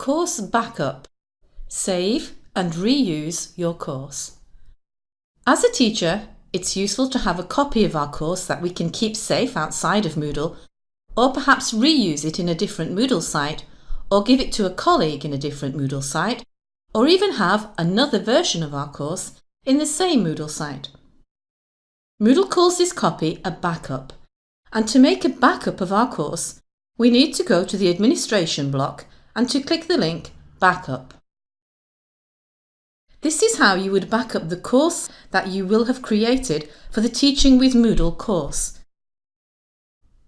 Course Backup. Save and reuse your course. As a teacher, it's useful to have a copy of our course that we can keep safe outside of Moodle, or perhaps reuse it in a different Moodle site, or give it to a colleague in a different Moodle site, or even have another version of our course in the same Moodle site. Moodle calls this copy a backup, and to make a backup of our course, we need to go to the administration block and to click the link Backup. This is how you would back up the course that you will have created for the Teaching with Moodle course.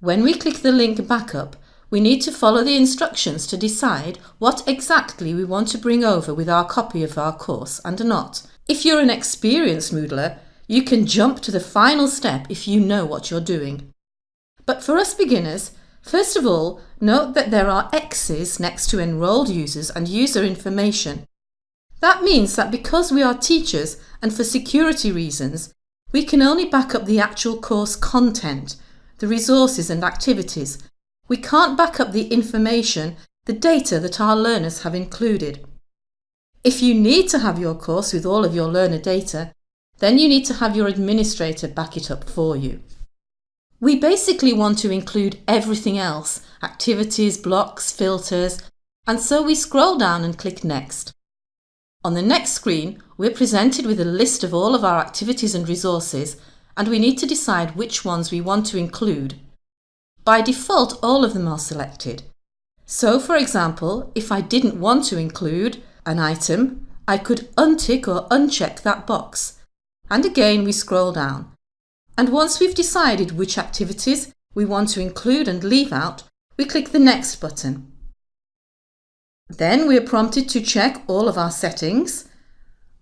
When we click the link Backup, we need to follow the instructions to decide what exactly we want to bring over with our copy of our course and not. If you're an experienced Moodler, you can jump to the final step if you know what you're doing. But for us beginners, First of all, note that there are X's next to enrolled users and user information. That means that because we are teachers and for security reasons, we can only back up the actual course content, the resources and activities. We can't back up the information, the data that our learners have included. If you need to have your course with all of your learner data, then you need to have your administrator back it up for you. We basically want to include everything else, activities, blocks, filters, and so we scroll down and click Next. On the next screen, we're presented with a list of all of our activities and resources, and we need to decide which ones we want to include. By default, all of them are selected. So, for example, if I didn't want to include an item, I could untick or uncheck that box. And again, we scroll down. And once we've decided which activities we want to include and leave out, we click the Next button. Then we are prompted to check all of our settings.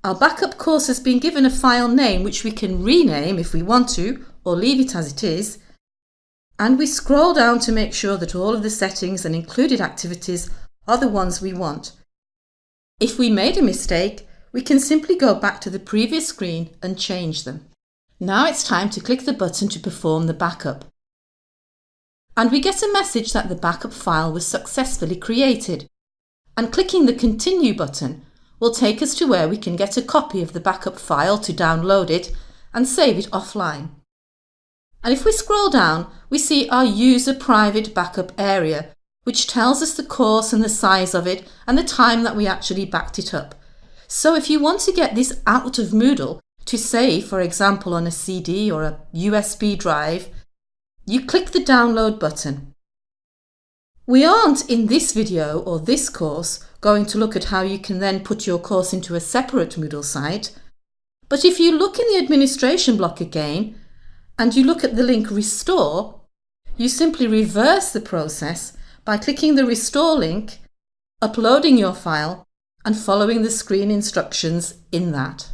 Our backup course has been given a file name which we can rename if we want to or leave it as it is. And we scroll down to make sure that all of the settings and included activities are the ones we want. If we made a mistake, we can simply go back to the previous screen and change them. Now it's time to click the button to perform the backup. And we get a message that the backup file was successfully created. And clicking the Continue button will take us to where we can get a copy of the backup file to download it and save it offline. And if we scroll down, we see our User Private Backup area, which tells us the course and the size of it and the time that we actually backed it up. So if you want to get this out of Moodle, to save, for example, on a CD or a USB drive, you click the download button. We aren't in this video or this course going to look at how you can then put your course into a separate Moodle site, but if you look in the administration block again and you look at the link restore, you simply reverse the process by clicking the restore link, uploading your file and following the screen instructions in that.